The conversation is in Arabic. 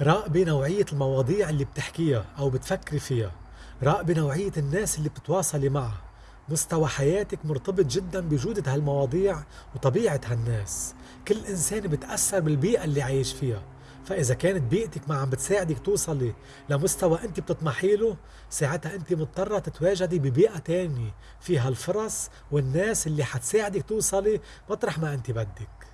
راقبي نوعية المواضيع اللي بتحكيها أو بتفكري فيها. راقبي نوعية الناس اللي بتتواصلي معها. مستوى حياتك مرتبط جدا بجودة هالمواضيع وطبيعة هالناس. كل إنسان بتأثر بالبيئة اللي عايش فيها. فإذا كانت بيئتك ما عم بتساعدك توصلي لمستوى أنت بتطمحي له ساعتها أنت مضطرة تتواجدي ببيئة تانية. فيها الفرص والناس اللي حتساعدك توصلي مطرح ما أنت بدك.